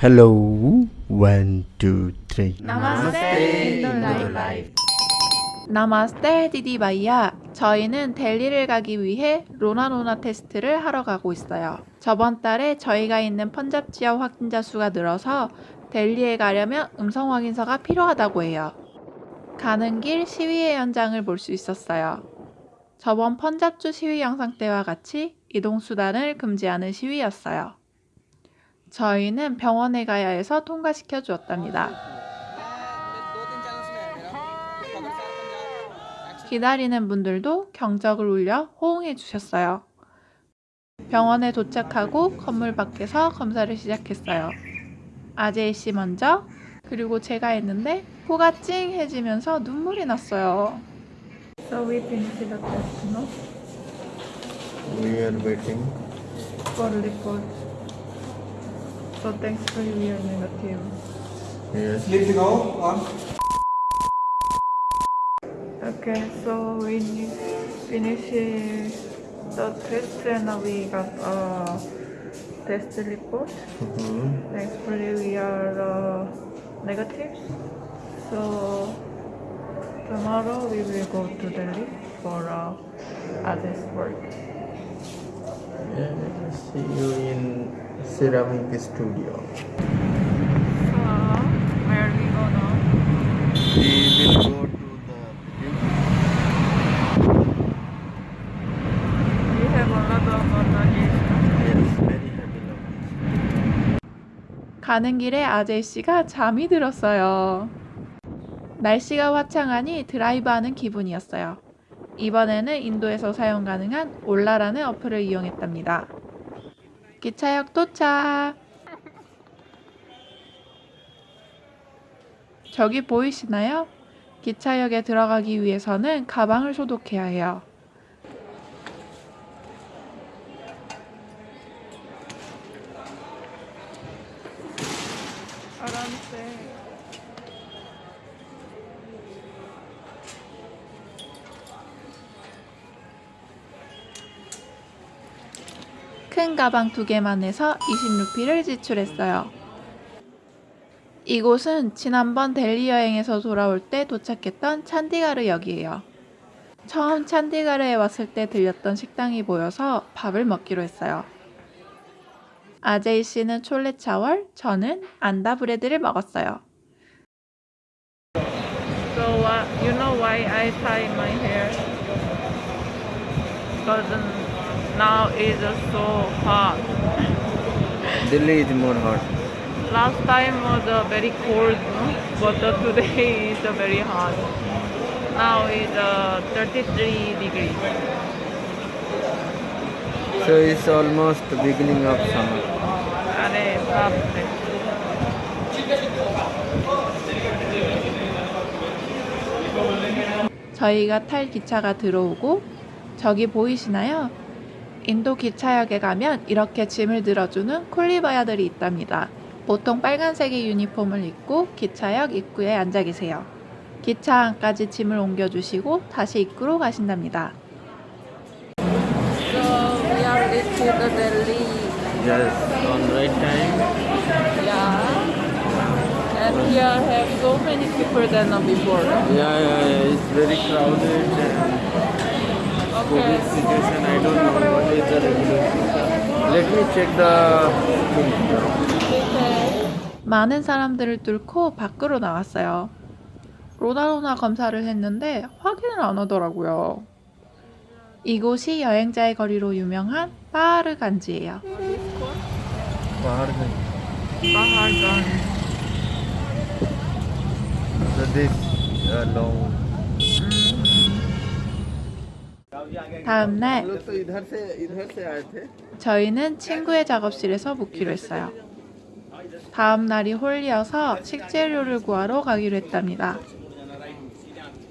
Hello, one, two, three. 나마스테 인도라이프 नमस्ते दीदी भैया 저희는 델리를 가기 위해 로나로나 테스트를 하러 가고 있어요. 저번 달에 저희가 있는 펀잡 지역 확진자 수가 늘어서 델리에 가려면 음성 확인서가 필요하다고 해요. 가는 길 시위의 현장을 볼 수 있었어요. 저번 펀잡주 시위 영상 때와 같이 이동 수단을 금지하는 시위였어요 저희는 병원에 가야 해서 통과시켜 주었답니다. 기다리는 분들도 경적을 울려 호응해 주셨어요. 병원에 도착하고 건물 밖에서 검사를 시작했어요. 아제이 씨 먼저, 그리고 제가 했는데 코가 찡해지면서 눈물이 났어요. So we finished the test, no? We are waiting. For report. So thanks for your negative. Yes. Sleep to go on. Okay, so we need finish the test and we got a test report. Mhm. Thankfully, we are uh, negative. So tomorrow we will go to Delhi for uh, others work. Yeah, see you in ceramic studio. So where we go now? We will go to the We have a lot of yes, very heavy luggage. 가는 길에 아제이 씨가 잠이 들었어요. 날씨가 화창하니 드라이브하는 기분이었어요. 이번에는 인도에서 사용 가능한 올라라는 어플을 이용했답니다. 기차역 도착! 저기 보이시나요? 기차역에 들어가기 위해서는 가방을 소독해야 해요. 파란색. 큰 가방 두 개만 해서 20루피를 지출했어요. 이곳은 지난번 델리 여행에서 돌아올 때 도착했던 찬디가르 역이에요. 처음 찬디가르에 왔을 때 들렸던 식당이 보여서 밥을 먹기로 했어요. 아제이 씨는 촐레 차월, 저는 안다 브레드를 먹었어요. So uh, you know why I tie my hair? Because now it's so hot. Delhi is more hot. Last time was uh, very cold, no? but uh, today is uh, very hot. Now it's uh, 33 degrees. So it's almost the beginning of summer. अरे बाप रे 저희가 탈 기차가 들어오고 저기 보이시나요? 인도 기차역에 가면 이렇게 짐을 들어주는 콜리바야들이 있답니다. 보통 빨간색의 유니폼을 입고 기차역 입구에 앉아 계세요. 기차 안까지 짐을 옮겨주시고 다시 입구로 가신답니다. So we are reached the Delhi Yes, on right time. Yeah. And here have so many people than before. Yeah, yeah, yeah. It's very crowded and COVID situation, I don't know what is the regulation. Let me check the... 많은 사람들을 뚫고 밖으로 나왔어요. 로나로나 검사를 했는데 확인을 안 하더라고요. 이곳이 여행자의 거리로 유명한 파하르간지예요. 파하르간지. 파하르간지. So this uh, long 다음 날 저희는 친구의 작업실에서 묵기로 했어요. 다음 날이 홀리여서 식재료를 구하러 가기로 했답니다.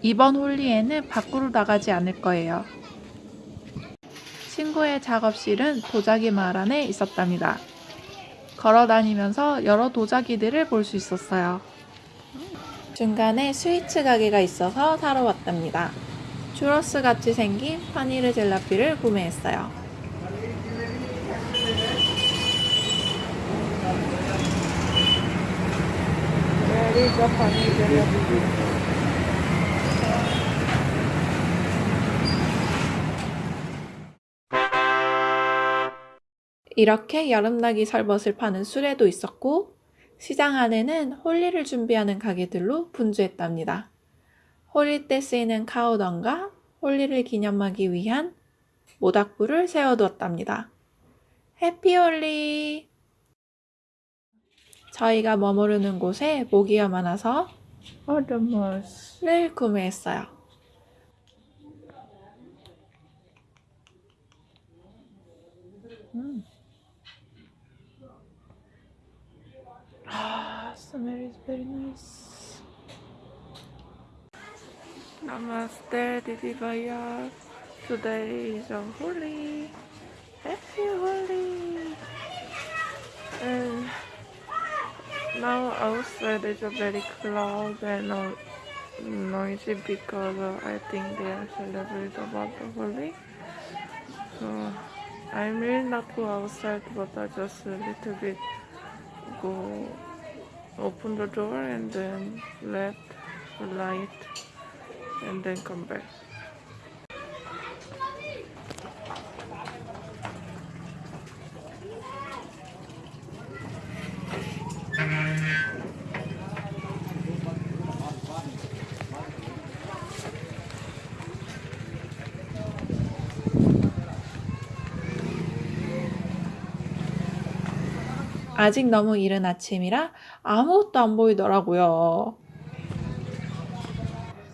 이번 홀리에는 밖으로 나가지 않을 거예요. 친구의 작업실은 도자기 마을 안에 있었답니다. 걸어 다니면서 여러 도자기들을 볼 수 있었어요. 중간에 스위츠 가게가 있어서 사러 왔답니다. 추러스 같이 생긴 파니르 젤라피를 구매했어요. 이렇게 여름나기 셔벗을 파는 수레도 있었고 시장 안에는 홀리를 준비하는 가게들로 분주했답니다. 홀리 때 쓰이는 cow dung과 홀리를 기념하기 위한 모닥불을 세워두었답니다. Happy Holi! 저희가 머무르는 곳에 모기가 많아서. 를 구매했어요. 음. Ah, smell is very nice. Namaste, Didi Baya. Today is a holy. Happy Holi. And now outside is a very cloud and noisy because uh, I think they are celebrating about the Holi. So I may not go outside, but I just a little bit go open the door and then let the light and then come back. 아직 너무 이른 아침이라 아무것도 안 보이더라고요.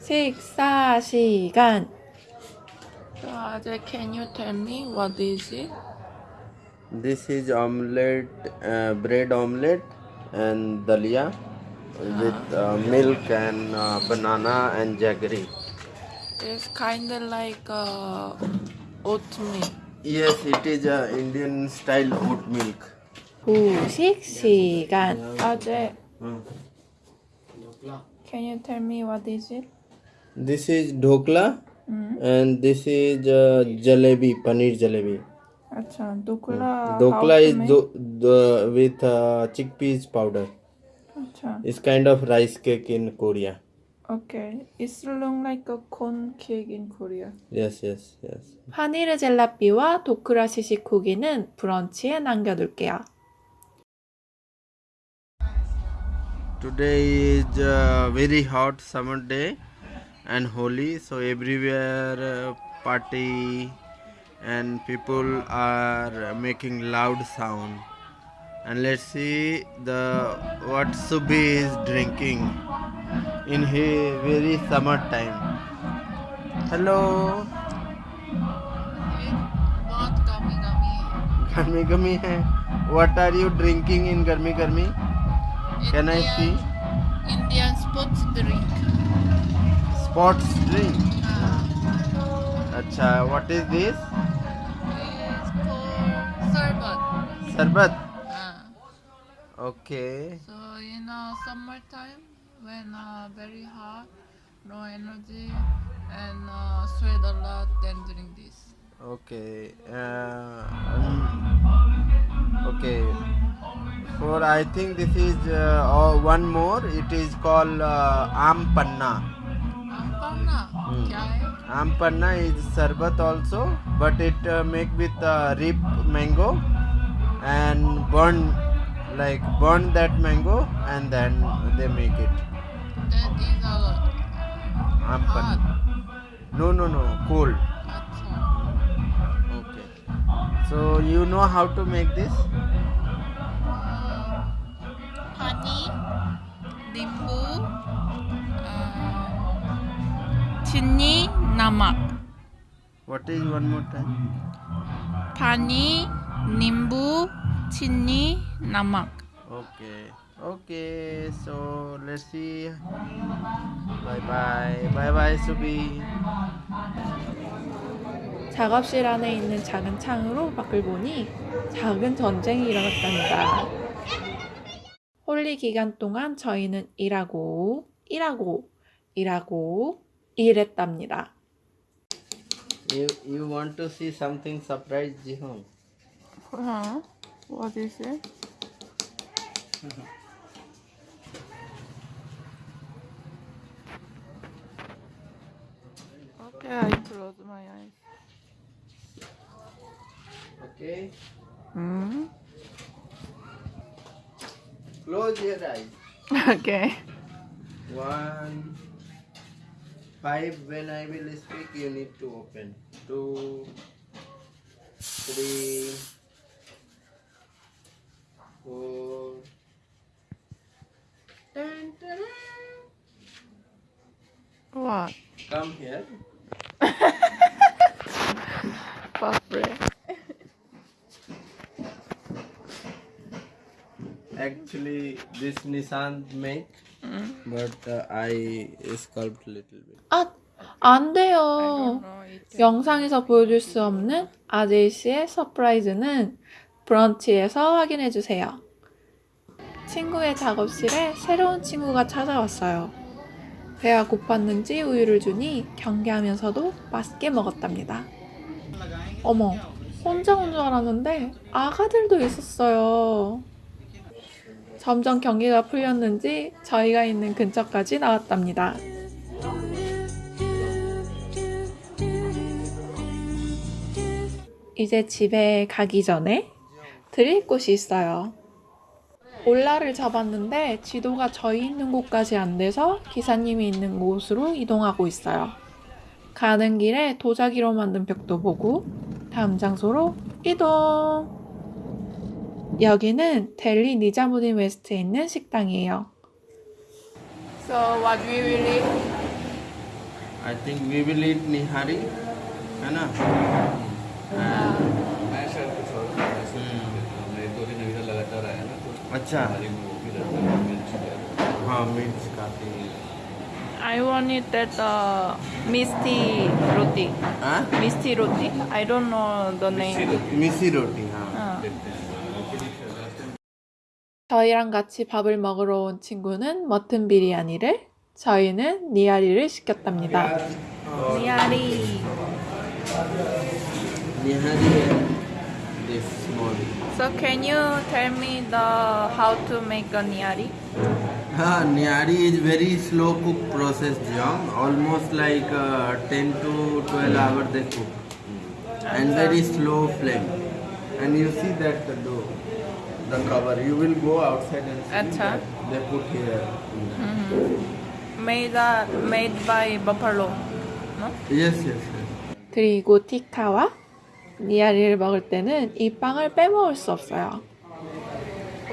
식사 시간. 아재, can you tell me what is it? This is omelette, uh, bread omelette and dalia with uh, milk and uh, banana and jaggery. It's kind of like uh, oatmeal. Yes, it is uh, Indian style oat milk. 후식 시간. 아재, Hmm. can you tell me what is it? This is dhokla 음. and this is uh, jalebi, paneer jalebi. 아차, 도클라. Dokla is do, the, with uh, chickpeas powder. 아차. It's kind of rice cake in Korea. Okay. It's look like a corn cake in Korea. Yes, yes, yes. 파니르 젤라삐와 도크라 시식 후기는 브런치에 남겨둘게요. Today is a very hot summer day and Holi, so everywhere uh, party and people are making loud sound. And let's see the what Subi is drinking in his very summer time. Hello, बहुत गमी गमी गर्मी गर्मी है. What are you drinking in गर्मी गर्मी? Can I see? Indian sports drink. Sports drink. Acha, what is this? It's called sarbat. Sarbat. Uh, Okay. so in uh, summertime when uh, very hot, no energy, and uh, sweat a lot, then drink this. Okay. Uh, um, okay. For I think this is uh, oh, one more. It is called uh, Am mm. Is sarbat also, but it uh, make with uh, rip mango and burn like burn that mango and then they make it. That is all. Aam. No no no cold. Okay. So you know how to make this? Honey, dimbu. 친니, नमक. What is one more time? पानी, नींबू, चीनी, नमक. Okay. Okay. So let's see. Bye bye. Bye bye, Subi. 작업실 안에 있는 작은 창으로 밖을 보니 작은 전쟁이 일어났답니다. 홀리 기간 동안 저희는 일하고, 일하고, 일하고, 이랬답니다. You, you want to see something surprise Jihoon? Huh? What is it? okay, I close my eyes. Okay. Hmm. Close your eyes. okay. One. Five. When I will speak, you need to open. Two. Three. Four. Dun, dun, dun. What? Come here. Buffet. Actually, this machine make, but uh, I sculpt little bit. 아, 안 돼요. 영상에서 보여줄 수 없는 아제이 씨의 surprise는 브런치에서 확인해 주세요. 친구의 작업실에 새로운 친구가 찾아왔어요. 배가 고팠는지 우유를 주니 경계하면서도 맛있게 먹었답니다. 어머, 혼자 온 줄 알았는데 아가들도 있었어요. 점점 경계가 풀렸는지 저희가 있는 근처까지 나왔답니다. 이제 집에 가기 전에 드릴 곳이 있어요. 올라를 잡았는데 지도가 저희 있는 곳까지 안 돼서 기사님이 있는 곳으로 이동하고 있어요. 가는 길에 도자기로 만든 벽도 보고 다음 장소로 이동! 여기는 델리 니자무딘 웨스트에 있는 식당이에요. So what we will eat? I think we will eat nihari, ना? मैं शायद कुछ और मैं दो दिन अभी लगातार आया ना तो अच्छा हमारी में वो भी रहता है मिर्च वगैरह। हाँ मिर्च काफी I want it that uh, misty roti. हाँ Misty roti. I don't know the name. मिसी रोटी हाँ 어. देखते हैं 저희랑 같이 밥을 먹으러 온 친구는 머튼 비리아니를, 저희는 니아리를 시켰답니다. 니아리. this morning. So can you tell me the how to make a niari? Uh, ah, niari is very slow cook process, Jiang. Almost like uh, 10 to 12 hmm. hours they cook. And very uh, slow flame. And you see that the dough, the cover. You will go outside and see Achha. that they put here. Mm -hmm. Made, uh, made by buffalo, no? Yes, yes, yes. 그리고 티카와 니아리를 먹을 때는 이 빵을 빼먹을 수 없어요.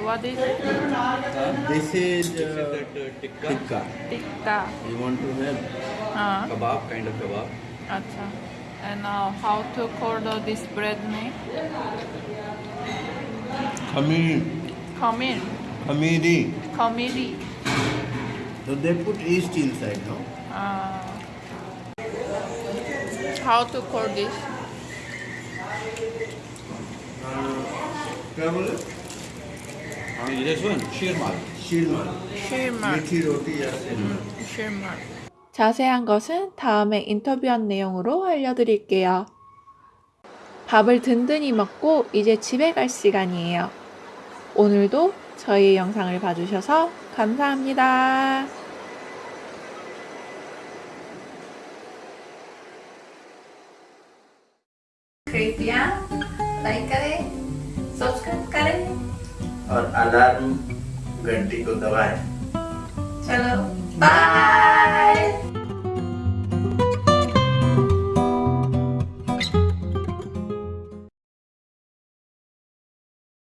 What is it? This is uh, tikka. Tikka. You want to have ah. kebab kind of kebab. Acha. And uh, how to call this bread name? Khamiri. Khamiri. Khamiri. Khamiri. So they put yeast inside, no? Uh. How to call this? क्या बोले this one sheermal शीरमाल 실말. मीठी रोटी या शीरमाल 실말. 자세한 것은 다음에 인터뷰한 내용으로 알려드릴게요. 밥을 든든히 먹고 이제 집에 갈 시간이에요. 오늘도 저희 영상을 봐주셔서 감사합니다. Alarm घंटी को दबाएँ। चलो बाय